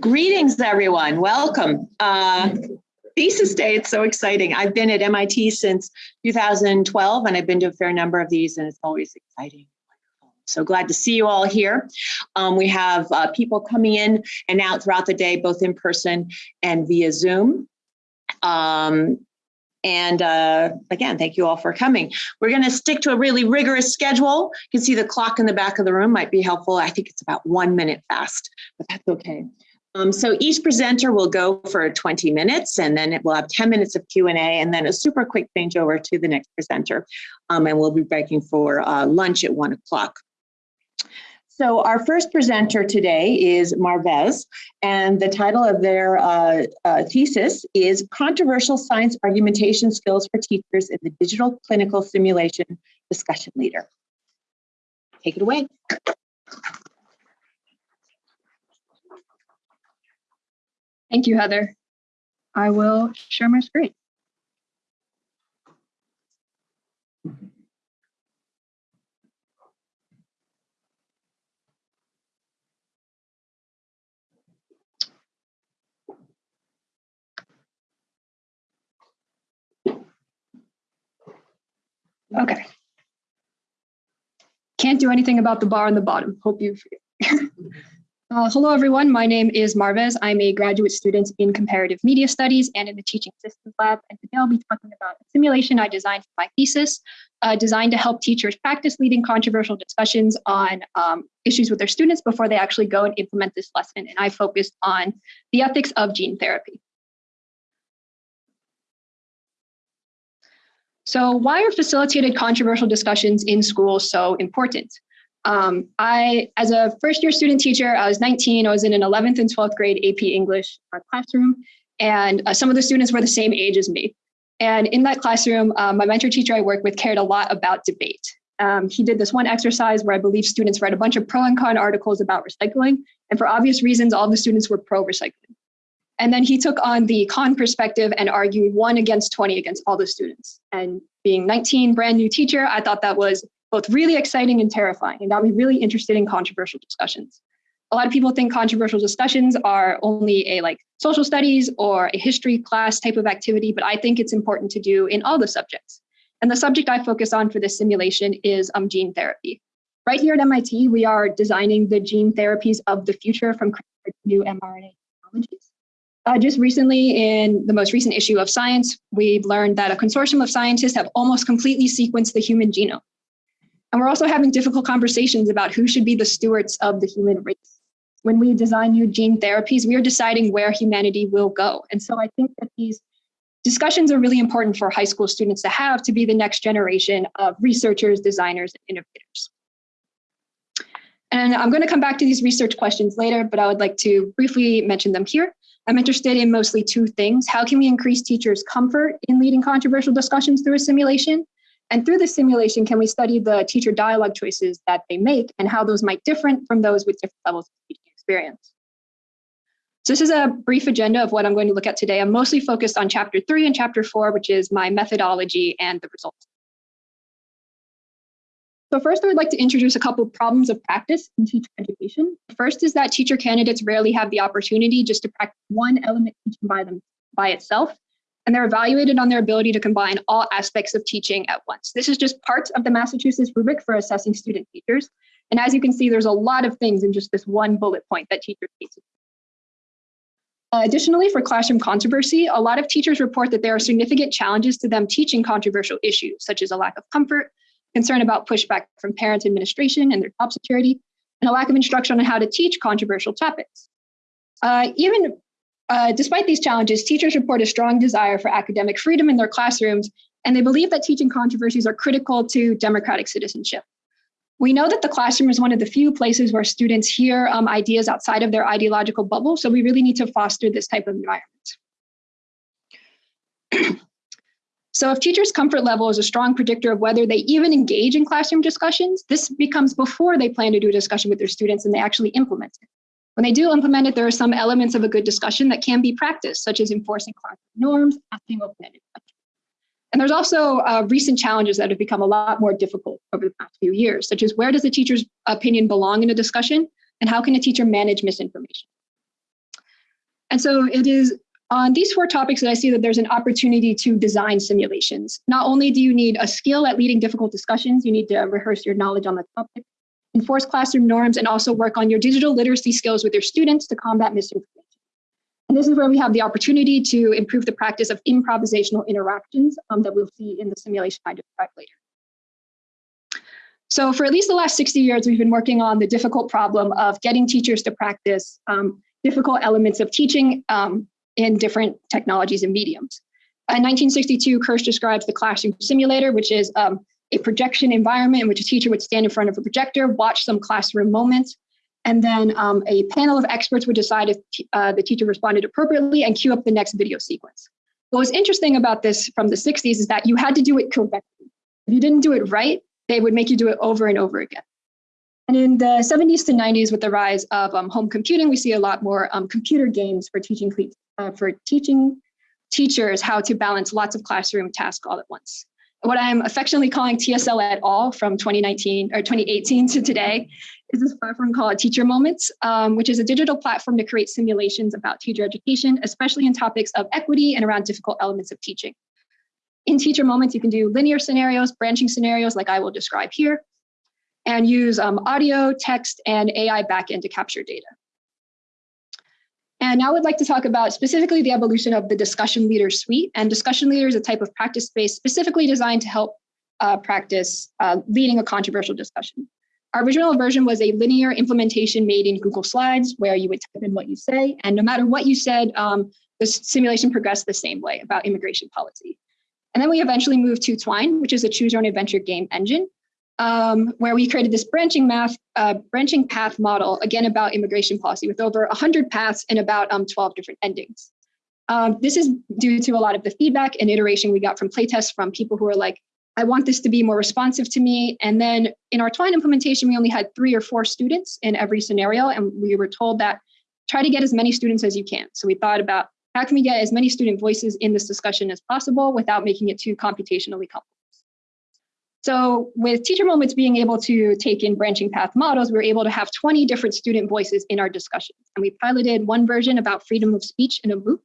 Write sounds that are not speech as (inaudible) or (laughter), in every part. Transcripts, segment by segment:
Greetings, everyone. Welcome. Uh, thesis day, it's so exciting. I've been at MIT since 2012, and I've been to a fair number of these, and it's always exciting. So glad to see you all here. Um, we have uh, people coming in and out throughout the day, both in person and via Zoom. Um, and uh, again, thank you all for coming. We're going to stick to a really rigorous schedule. You can see the clock in the back of the room might be helpful. I think it's about one minute fast, but that's okay. Um, so each presenter will go for 20 minutes and then we'll have 10 minutes of Q&A and then a super quick changeover to the next presenter. Um, and we'll be breaking for uh, lunch at one o'clock. So our first presenter today is Marvez, and the title of their uh, uh, thesis is Controversial Science Argumentation Skills for Teachers in the Digital Clinical Simulation Discussion Leader. Take it away. Thank you, Heather. I will share my screen. Okay. Can't do anything about the bar on the bottom. Hope you (laughs) Uh, hello, everyone. My name is Marvez. I'm a graduate student in comparative media studies and in the teaching systems lab. And today I'll be talking about a simulation I designed for my thesis, uh, designed to help teachers practice leading controversial discussions on um, issues with their students before they actually go and implement this lesson. And I focused on the ethics of gene therapy. So why are facilitated controversial discussions in schools so important? Um, I, as a first year student teacher, I was 19, I was in an 11th and 12th grade AP English uh, classroom, and uh, some of the students were the same age as me. And in that classroom, um, my mentor teacher I worked with cared a lot about debate. Um, he did this one exercise where I believe students read a bunch of pro and con articles about recycling. And for obvious reasons, all the students were pro recycling. And then he took on the con perspective and argued one against 20 against all the students. And being 19, brand new teacher, I thought that was both really exciting and terrifying. And got me really interested in controversial discussions. A lot of people think controversial discussions are only a like social studies or a history class type of activity, but I think it's important to do in all the subjects. And the subject I focus on for this simulation is um, gene therapy. Right here at MIT, we are designing the gene therapies of the future from new mRNA technologies. Uh, just recently, in the most recent issue of Science, we've learned that a consortium of scientists have almost completely sequenced the human genome. And we're also having difficult conversations about who should be the stewards of the human race. When we design new gene therapies, we are deciding where humanity will go. And so I think that these discussions are really important for high school students to have to be the next generation of researchers, designers, and innovators. And I'm going to come back to these research questions later, but I would like to briefly mention them here. I'm interested in mostly two things. How can we increase teachers' comfort in leading controversial discussions through a simulation? And through the simulation, can we study the teacher dialogue choices that they make and how those might differ from those with different levels of teaching experience? So this is a brief agenda of what I'm going to look at today. I'm mostly focused on chapter three and chapter four, which is my methodology and the results. So first, I would like to introduce a couple of problems of practice in teacher education. First is that teacher candidates rarely have the opportunity just to practice one element teaching by them by itself, and they're evaluated on their ability to combine all aspects of teaching at once. This is just part of the Massachusetts rubric for assessing student teachers. And as you can see, there's a lot of things in just this one bullet point that teachers to uh, additionally, for classroom controversy, a lot of teachers report that there are significant challenges to them teaching controversial issues, such as a lack of comfort, concern about pushback from parent administration and their job security, and a lack of instruction on how to teach controversial topics. Uh, even uh, despite these challenges, teachers report a strong desire for academic freedom in their classrooms, and they believe that teaching controversies are critical to democratic citizenship. We know that the classroom is one of the few places where students hear um, ideas outside of their ideological bubble, so we really need to foster this type of environment. So if teachers' comfort level is a strong predictor of whether they even engage in classroom discussions, this becomes before they plan to do a discussion with their students and they actually implement it. When they do implement it, there are some elements of a good discussion that can be practiced, such as enforcing classroom norms, asking open-ended questions. And there's also uh, recent challenges that have become a lot more difficult over the past few years, such as where does the teacher's opinion belong in a discussion and how can a teacher manage misinformation? And so it is on these four topics that I see that there's an opportunity to design simulations. Not only do you need a skill at leading difficult discussions, you need to rehearse your knowledge on the topic, enforce classroom norms, and also work on your digital literacy skills with your students to combat misinformation. And this is where we have the opportunity to improve the practice of improvisational interactions um, that we'll see in the simulation I described later. So for at least the last 60 years, we've been working on the difficult problem of getting teachers to practice um, difficult elements of teaching um, in different technologies and mediums. In 1962, Kersh describes the classroom simulator, which is um, a projection environment in which a teacher would stand in front of a projector, watch some classroom moments, and then um, a panel of experts would decide if uh, the teacher responded appropriately and cue up the next video sequence. What was interesting about this from the 60s is that you had to do it correctly. If you didn't do it right, they would make you do it over and over again. And in the 70s to 90s, with the rise of um, home computing, we see a lot more um, computer games for teaching uh, for teaching teachers how to balance lots of classroom tasks all at once. What I'm affectionately calling TSL at all from 2019 or 2018 to today is this platform called Teacher Moments, um, which is a digital platform to create simulations about teacher education, especially in topics of equity and around difficult elements of teaching. In Teacher Moments, you can do linear scenarios, branching scenarios like I will describe here, and use um, audio, text, and AI backend to capture data. And now I'd like to talk about specifically the evolution of the discussion leader suite. And discussion leader is a type of practice space specifically designed to help uh, practice uh, leading a controversial discussion. Our original version was a linear implementation made in Google Slides where you would type in what you say. And no matter what you said, um, the simulation progressed the same way about immigration policy. And then we eventually moved to Twine, which is a choose your own adventure game engine um, where we created this branching math, uh, branching path model, again about immigration policy with over 100 paths and about um, 12 different endings. Um, this is due to a lot of the feedback and iteration we got from playtests from people who are like, I want this to be more responsive to me. And then in our Twine implementation, we only had three or four students in every scenario. And we were told that try to get as many students as you can. So we thought about how can we get as many student voices in this discussion as possible without making it too computationally complex. So with Teacher Moments being able to take in branching path models, we were able to have 20 different student voices in our discussions. And we piloted one version about freedom of speech in a MOOC.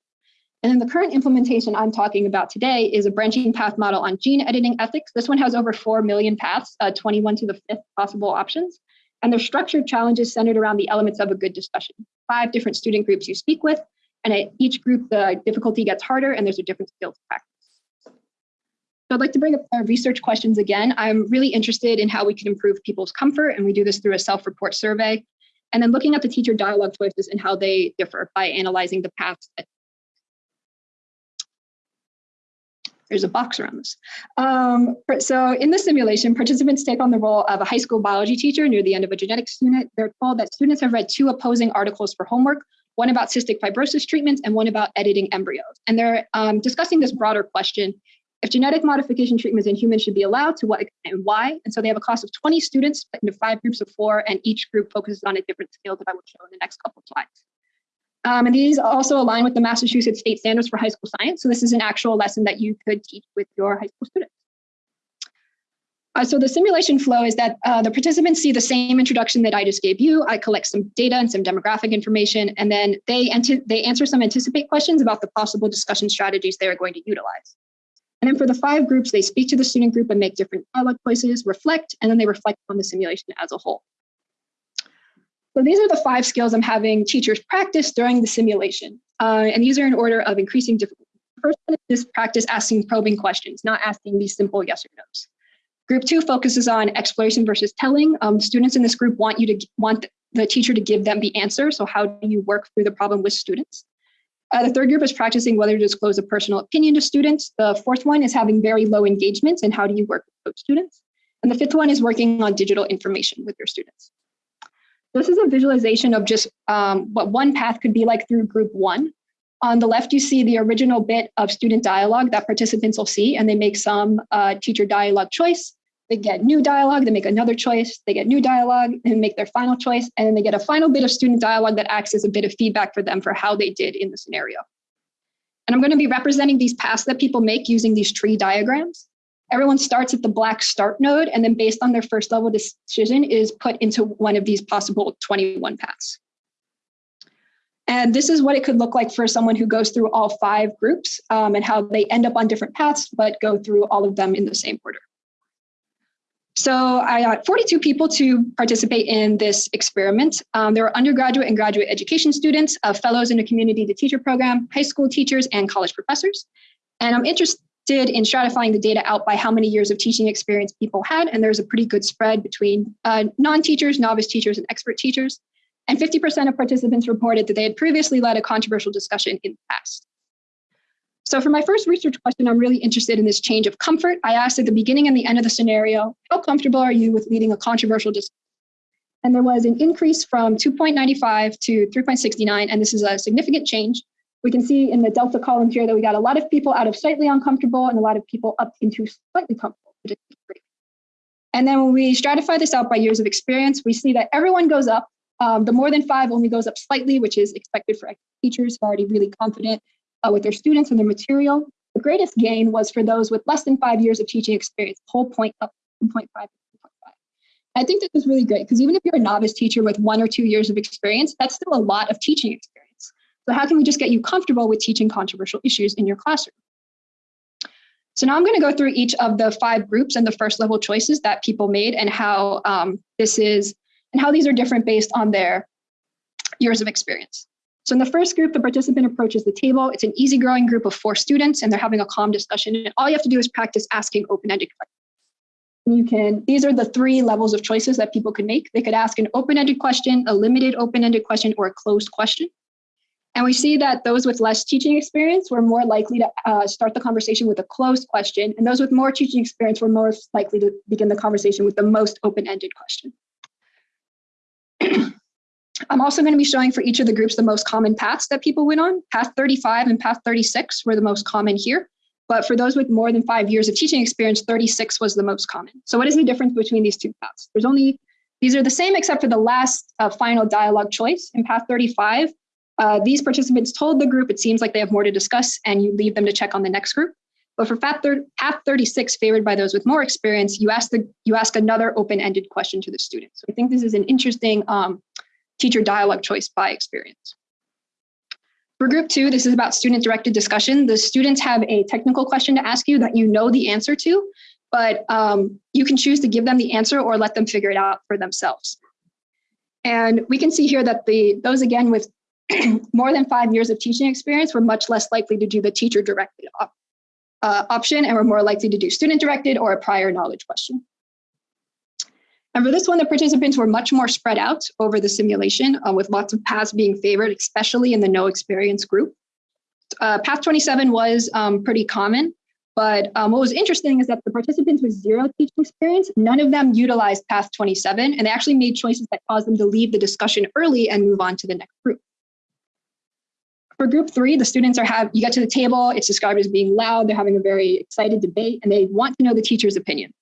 And then the current implementation I'm talking about today is a branching path model on gene editing ethics. This one has over 4 million paths, uh, 21 to the fifth possible options. And they're structured challenges centered around the elements of a good discussion. Five different student groups you speak with, and at each group, the difficulty gets harder and there's a different skill to practice. I'd like to bring up our research questions again. I'm really interested in how we can improve people's comfort, and we do this through a self-report survey. And then looking at the teacher dialogue choices and how they differ by analyzing the paths. There's a box around this. Um, so in the simulation, participants take on the role of a high school biology teacher near the end of a genetics unit. They're told that students have read two opposing articles for homework, one about cystic fibrosis treatments and one about editing embryos. And they're um, discussing this broader question if genetic modification treatments in humans should be allowed, to what extent and why. And so they have a class of 20 students split into five groups of four, and each group focuses on a different skill that I will show in the next couple of slides. Um, and these also align with the Massachusetts state standards for high school science. So this is an actual lesson that you could teach with your high school students. Uh, so the simulation flow is that uh, the participants see the same introduction that I just gave you. I collect some data and some demographic information, and then they, they answer some anticipate questions about the possible discussion strategies they are going to utilize. And then for the five groups, they speak to the student group and make different dialogue choices, reflect, and then they reflect on the simulation as a whole. So these are the five skills I'm having teachers practice during the simulation. Uh, and these are in order of increasing difficulty. First one is practice asking probing questions, not asking these simple yes or no's. Group two focuses on exploration versus telling. Um, students in this group want you to want the teacher to give them the answer. So how do you work through the problem with students? Uh, the third group is practicing whether to disclose a personal opinion to students. The fourth one is having very low engagements and how do you work with those students. And the fifth one is working on digital information with your students. This is a visualization of just um, what one path could be like through group one. On the left, you see the original bit of student dialogue that participants will see, and they make some uh, teacher dialogue choice. They get new dialogue, they make another choice, they get new dialogue and make their final choice, and then they get a final bit of student dialogue that acts as a bit of feedback for them for how they did in the scenario. And I'm gonna be representing these paths that people make using these tree diagrams. Everyone starts at the black start node, and then based on their first level decision is put into one of these possible 21 paths. And this is what it could look like for someone who goes through all five groups um, and how they end up on different paths, but go through all of them in the same order. So I got 42 people to participate in this experiment. Um, there were undergraduate and graduate education students, uh, fellows in the community to teacher program, high school teachers, and college professors. And I'm interested in stratifying the data out by how many years of teaching experience people had. And there's a pretty good spread between uh, non-teachers, novice teachers, and expert teachers. And 50% of participants reported that they had previously led a controversial discussion in the past. So for my first research question, I'm really interested in this change of comfort. I asked at the beginning and the end of the scenario, how comfortable are you with leading a controversial discussion? And there was an increase from 2.95 to 3.69, and this is a significant change. We can see in the delta column here that we got a lot of people out of slightly uncomfortable and a lot of people up into slightly comfortable. And then when we stratify this out by years of experience, we see that everyone goes up. Um, the more than five only goes up slightly, which is expected for teachers who are already really confident uh, with their students and their material. The greatest gain was for those with less than five years of teaching experience, whole point up 2.5 to 2.5. I think this is really great because even if you're a novice teacher with one or two years of experience, that's still a lot of teaching experience. So how can we just get you comfortable with teaching controversial issues in your classroom? So now I'm going to go through each of the five groups and the first level choices that people made and how um, this is and how these are different based on their years of experience. So in the first group, the participant approaches the table. It's an easy growing group of four students and they're having a calm discussion. And all you have to do is practice asking open-ended questions. You can, these are the three levels of choices that people could make. They could ask an open-ended question, a limited open-ended question, or a closed question. And we see that those with less teaching experience were more likely to uh, start the conversation with a closed question, and those with more teaching experience were more likely to begin the conversation with the most open-ended question. (clears throat) I'm also going to be showing for each of the groups the most common paths that people went on. Path 35 and path 36 were the most common here. But for those with more than five years of teaching experience, 36 was the most common. So what is the difference between these two paths? There's only, these are the same except for the last uh, final dialogue choice. In path 35, uh, these participants told the group it seems like they have more to discuss and you leave them to check on the next group. But for path, path 36, favored by those with more experience, you ask, the, you ask another open-ended question to the student. So I think this is an interesting um, teacher dialogue choice by experience. For group two, this is about student directed discussion. The students have a technical question to ask you that you know the answer to, but um, you can choose to give them the answer or let them figure it out for themselves. And we can see here that the those again with (clears throat) more than five years of teaching experience were much less likely to do the teacher directed op uh, option and were more likely to do student directed or a prior knowledge question. And for this one, the participants were much more spread out over the simulation uh, with lots of paths being favored, especially in the no experience group. Uh, path 27 was um, pretty common, but um, what was interesting is that the participants with zero teaching experience, none of them utilized path 27, and they actually made choices that caused them to leave the discussion early and move on to the next group. For group three, the students are have, you get to the table, it's described as being loud, they're having a very excited debate, and they want to know the teacher's opinion.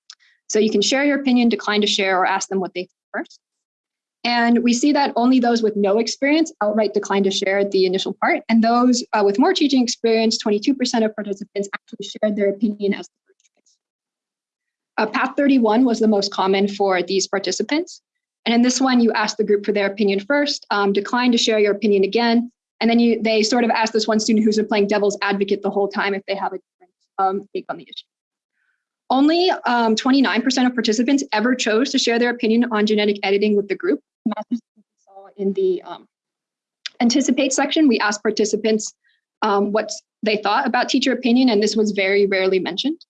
So you can share your opinion, decline to share, or ask them what they think first. And we see that only those with no experience outright decline to share the initial part. And those uh, with more teaching experience, 22% of participants actually shared their opinion as the first choice. Uh, path 31 was the most common for these participants. And in this one, you ask the group for their opinion first, um, decline to share your opinion again. And then you they sort of ask this one student who's been playing devil's advocate the whole time if they have a different um, take on the issue. Only 29% um, of participants ever chose to share their opinion on genetic editing with the group. in the um, anticipate section, we asked participants um, what they thought about teacher opinion, and this was very rarely mentioned.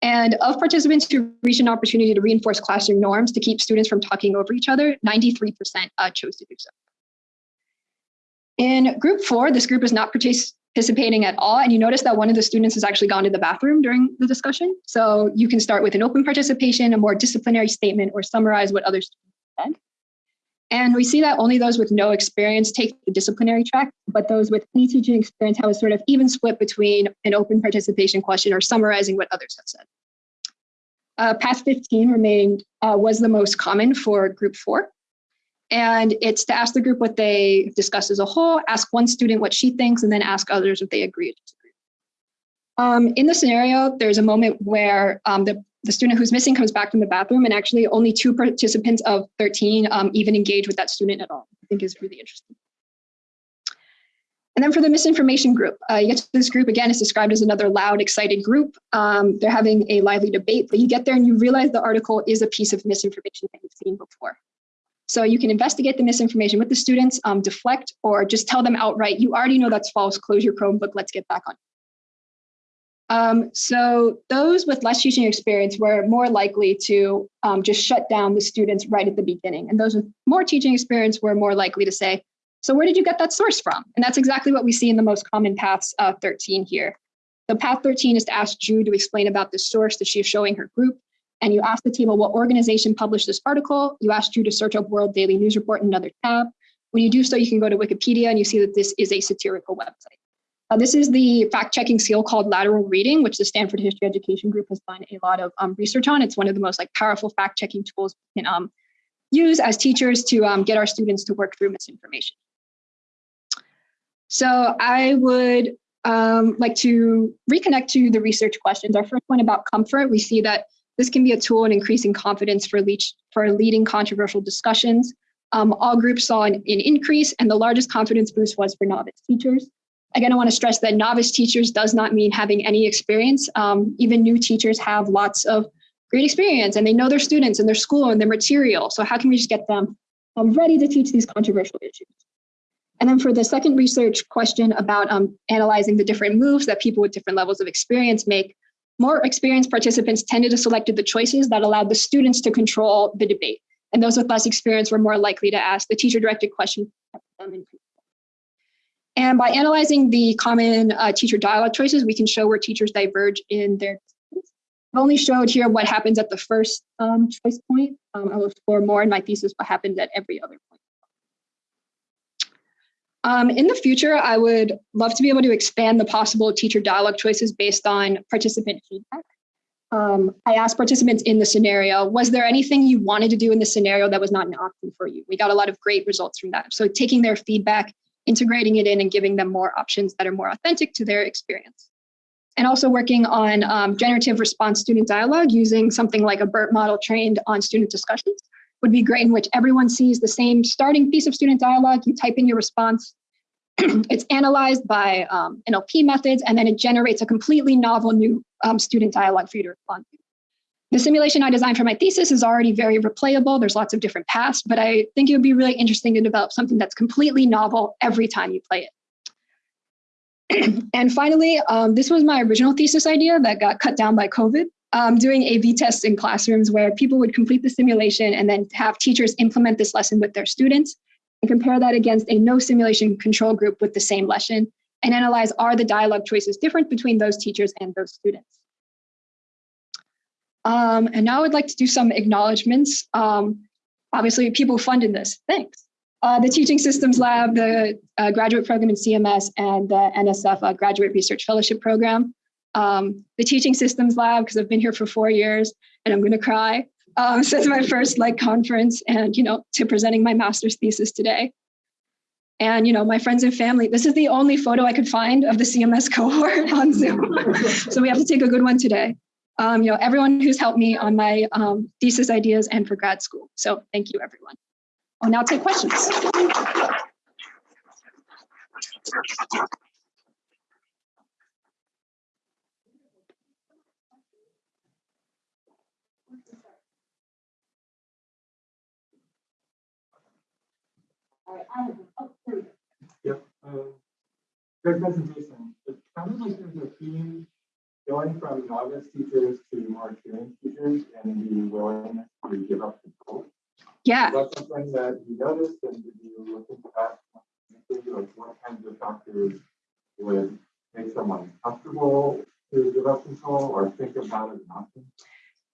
And of participants who reached an opportunity to reinforce classroom norms to keep students from talking over each other, 93% uh, chose to do so. In group four, this group is not partic participating at all. And you notice that one of the students has actually gone to the bathroom during the discussion. So you can start with an open participation, a more disciplinary statement, or summarize what other students said. And we see that only those with no experience take the disciplinary track, but those with any teaching experience have a sort of even split between an open participation question or summarizing what others have said. Uh, path 15 remained, uh, was the most common for group four. And it's to ask the group what they discussed as a whole, ask one student what she thinks, and then ask others if they agree. Um, in the scenario, there's a moment where um, the, the student who's missing comes back from the bathroom and actually only two participants of 13 um, even engage with that student at all, I think is really interesting. And then for the misinformation group, uh, you get to this group again, it's described as another loud, excited group. Um, they're having a lively debate, but you get there and you realize the article is a piece of misinformation that you've seen before. So you can investigate the misinformation with the students, um, deflect, or just tell them outright, you already know that's false, close your Chromebook, let's get back on. Um, so those with less teaching experience were more likely to um, just shut down the students right at the beginning. And those with more teaching experience were more likely to say, so where did you get that source from? And that's exactly what we see in the most common paths uh, 13 here. So path 13 is to ask Drew to explain about the source that she's showing her group. And you ask the table what organization published this article. You ask you to search up World Daily News Report in another tab. When you do so, you can go to Wikipedia and you see that this is a satirical website. Uh, this is the fact-checking skill called lateral reading, which the Stanford History Education Group has done a lot of um, research on. It's one of the most like powerful fact-checking tools we can um, use as teachers to um, get our students to work through misinformation. So I would um, like to reconnect to the research questions. Our first one about comfort, we see that this can be a tool in increasing confidence for, leach, for leading controversial discussions. Um, all groups saw an, an, increase and the largest confidence boost was for novice teachers. Again, I wanna stress that novice teachers does not mean having any experience. Um, even new teachers have lots of great experience and they know their students and their school and their material. So how can we just get them um, ready to teach these controversial issues? And then for the second research question about um, analyzing the different moves that people with different levels of experience make, more experienced participants tended to select the choices that allowed the students to control the debate. And those with less experience were more likely to ask the teacher directed question. And by analyzing the common uh, teacher dialogue choices, we can show where teachers diverge in their I've only showed here what happens at the first um, choice point. Um, I will explore more in my thesis what happens at every other point. Um, in the future, I would love to be able to expand the possible teacher dialogue choices based on participant feedback. Um, I asked participants in the scenario, was there anything you wanted to do in the scenario that was not an option for you? We got a lot of great results from that. So taking their feedback, integrating it in and giving them more options that are more authentic to their experience. And also working on um, generative response student dialogue using something like a BERT model trained on student discussions would be great in which everyone sees the same starting piece of student dialogue. You type in your response. (clears throat) it's analyzed by um, NLP methods, and then it generates a completely novel new um, student dialogue for you to respond to. The simulation I designed for my thesis is already very replayable. There's lots of different paths, but I think it would be really interesting to develop something that's completely novel every time you play it. (clears throat) and finally, um, this was my original thesis idea that got cut down by COVID um, doing A-B tests in classrooms where people would complete the simulation and then have teachers implement this lesson with their students and compare that against a no simulation control group with the same lesson and analyze are the dialogue choices different between those teachers and those students. Um, and now I'd like to do some acknowledgements. Um, obviously, people funded this, thanks. Uh, the Teaching Systems Lab, the uh, graduate program in CMS, and the NSF uh, Graduate Research Fellowship Program um, the teaching systems lab because I've been here for four years and I'm going to cry. Um, (laughs) since my first like conference and, you know, to presenting my master's thesis today. And, you know, my friends and family, this is the only photo I could find of the CMS (laughs) cohort on Zoom. so we have to take a good one today. Um, you know, everyone who's helped me on my um, thesis ideas and for grad school. So thank you, everyone. I'll now take questions. Yep. Um, great presentation. It sounded like there's a theme going from novice teachers to more experienced teachers and the willingness to give up control. Yeah. Is that something that you noticed and did you look into that? Like what kinds of factors would make someone comfortable to give up control or think of that as an option?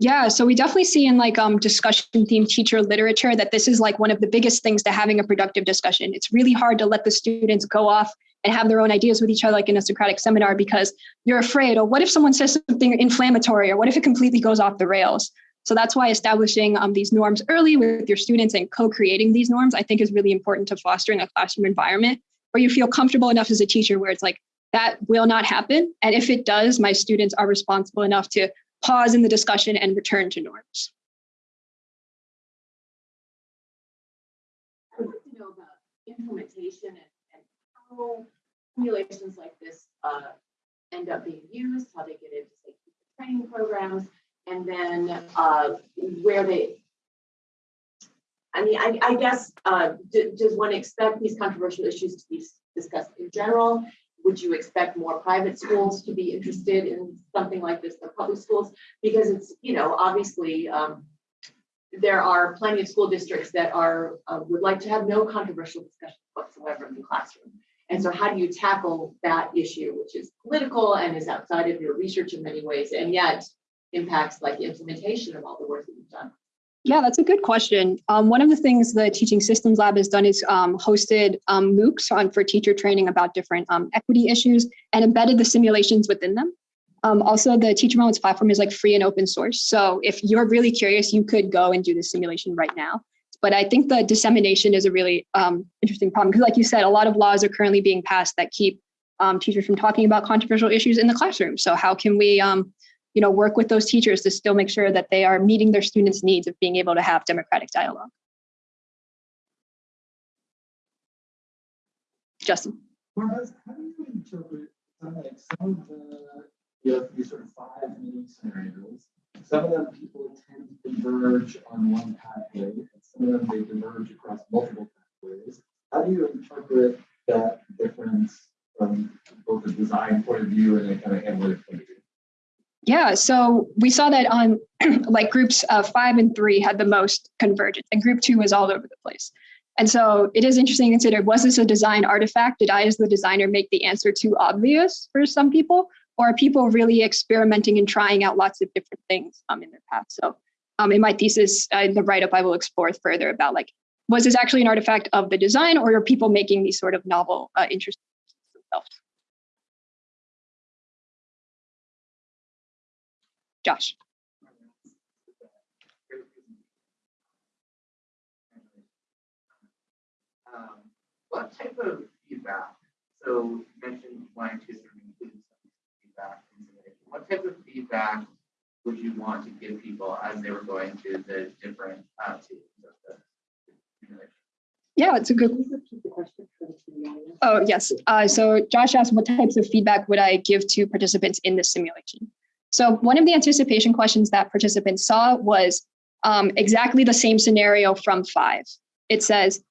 Yeah, so we definitely see in like um, discussion themed teacher literature that this is like one of the biggest things to having a productive discussion. It's really hard to let the students go off and have their own ideas with each other, like in a Socratic seminar, because you're afraid, or what if someone says something inflammatory, or what if it completely goes off the rails? So that's why establishing um, these norms early with your students and co-creating these norms, I think is really important to fostering a classroom environment where you feel comfortable enough as a teacher where it's like, that will not happen. And if it does, my students are responsible enough to pause in the discussion and return to norms. I'd like to know about implementation and, and how simulations like this uh, end up being used, how they get into say, training programs, and then uh, where they. I mean, I, I guess, uh, does one expect these controversial issues to be discussed in general? Would you expect more private schools to be interested in something like this than public schools? Because it's, you know, obviously, um, there are plenty of school districts that are, uh, would like to have no controversial discussion whatsoever in the classroom. And so how do you tackle that issue, which is political and is outside of your research in many ways, and yet impacts like the implementation of all the work that you've done? Yeah, that's a good question. Um, one of the things the Teaching Systems Lab has done is um, hosted um, MOOCs on for teacher training about different um, equity issues and embedded the simulations within them. Um, also, the Teacher Moments platform is like free and open source. So if you're really curious, you could go and do the simulation right now. But I think the dissemination is a really um, interesting problem because like you said, a lot of laws are currently being passed that keep teachers from talking about controversial issues in the classroom. So how can we you know, work with those teachers to still make sure that they are meeting their students' needs of being able to have democratic dialogue. Justin. How do you interpret, uh, some of the, you have these sort of five mini scenarios. Some of them people tend to converge on one pathway, and some of them they diverge across multiple pathways. How do you interpret that difference from both a design point of view and a kind of analytic point of view? Yeah, so we saw that on (clears throat) like groups uh, five and three had the most convergence, and group two was all over the place. And so it is interesting to consider was this a design artifact? Did I, as the designer, make the answer too obvious for some people? Or are people really experimenting and trying out lots of different things um, in their path? So um, in my thesis, uh, in the write up, I will explore further about like, was this actually an artifact of the design, or are people making these sort of novel, uh, interesting themselves? Josh. Um, what type of feedback? So you mentioned wanting to sort of include some feedback. What type of feedback would you want to give people as they were going through the different uh, of the simulation? Yeah, it's a good. Question. Oh, yes. Uh, so Josh asked what types of feedback would I give to participants in the simulation? So one of the anticipation questions that participants saw was um, exactly the same scenario from five. It says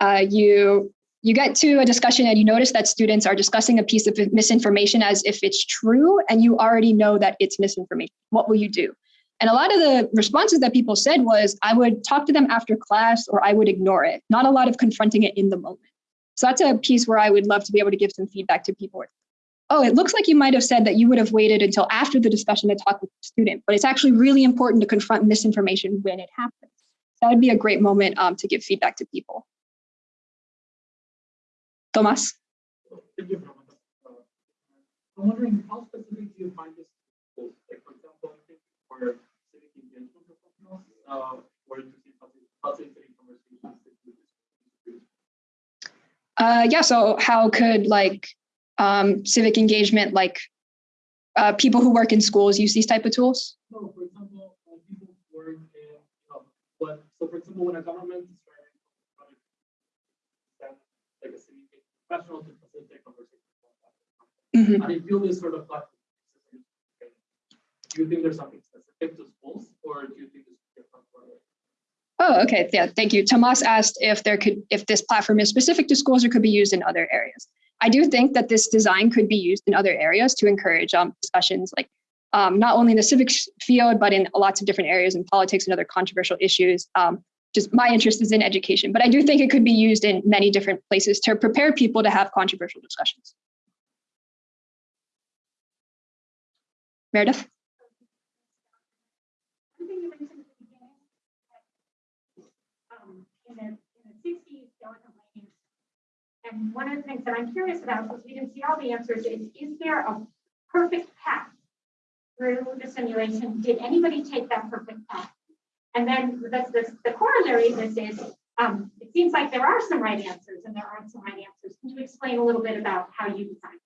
uh, you you get to a discussion and you notice that students are discussing a piece of misinformation as if it's true and you already know that it's misinformation. What will you do? And a lot of the responses that people said was, I would talk to them after class or I would ignore it, not a lot of confronting it in the moment. So that's a piece where I would love to be able to give some feedback to people. Oh, it looks like you might have said that you would have waited until after the discussion to talk with the student, but it's actually really important to confront misinformation when it happens. That would be a great moment um, to give feedback to people. Tomas? Thank you. Uh, I'm wondering how specific do you find this? Like, for example, I think for civic engagement professionals, uh, or to see facilitating conversations. with Uh, yeah, so how could like um, civic engagement, like uh, people who work in schools use these type of tools? No, for example, uh, people work in, know, but, so for example, when a government is trying to send like a professional to facilitate conversations. Mhm. And if you this sort of platform, do you think there's something specific to schools or do you think it's different for? Oh, okay. Yeah, thank you. Tomas asked if there could, if this platform is specific to schools or could be used in other areas. I do think that this design could be used in other areas to encourage um, discussions, like um, not only in the civics field, but in lots of different areas in politics and other controversial issues. Um, just my interest is in education, but I do think it could be used in many different places to prepare people to have controversial discussions. Meredith? Something you mentioned at the beginning. um, In the, in the sixties, Silicon Lane. And one of the things that I'm curious about, because we didn't see all the answers, is, is there a perfect path through the simulation? Did anybody take that perfect path? And then the, the, the corollary of this is, um, it seems like there are some right answers and there aren't some right answers. Can you explain a little bit about how you designed?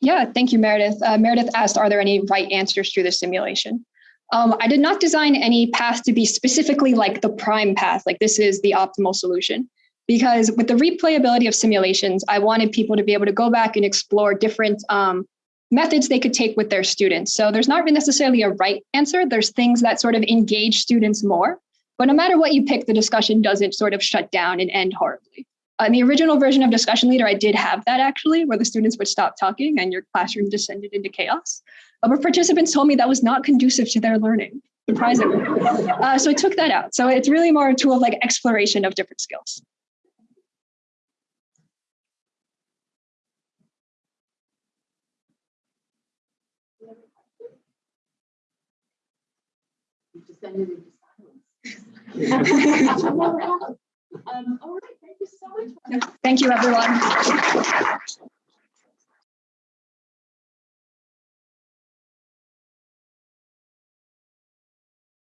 Yeah, thank you, Meredith. Uh, Meredith asked, are there any right answers through the simulation? Um, I did not design any path to be specifically like the prime path, like this is the optimal solution. Because with the replayability of simulations, I wanted people to be able to go back and explore different um, methods they could take with their students. So there's not necessarily a right answer. There's things that sort of engage students more. But no matter what you pick, the discussion doesn't sort of shut down and end horribly. In the original version of Discussion Leader, I did have that actually, where the students would stop talking and your classroom descended into chaos. Uh, but participants told me that was not conducive to their learning, surprisingly. Uh, so I took that out. So it's really more a tool of like exploration of different skills. You into silence. Um, all right, thank you so much. Thank you, everyone.